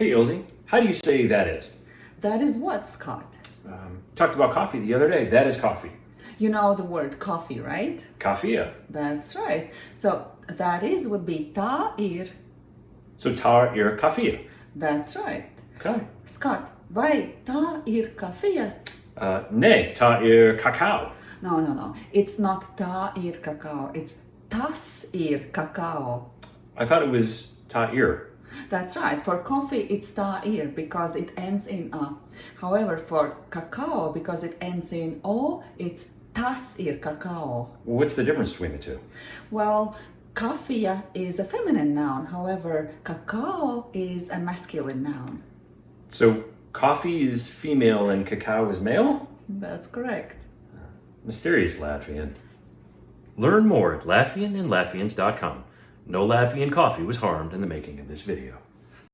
Hey, Ilse, how do you say that is? That is what, Scott? Um, talked about coffee the other day. That is coffee. You know the word coffee, right? Kafia. That's right. So that is would be ta ir. So tar ir kafia. That's right. Okay. Scott, vai ta ir kafia? Uh, ne, ta ir cacao. No, no, no. It's not ta ir cacao. It's tas ir cacao. I thought it was ta ir. That's right. For coffee, it's ta ir because it ends in a. However, for cacao, because it ends in o, it's tas ir cacao. What's the difference between the two? Well, kafia is a feminine noun. However, cacao is a masculine noun. So coffee is female and cacao is male? That's correct. Mysterious Latvian. Learn more at latvianandlatvians.com. No Latvian coffee was harmed in the making of this video.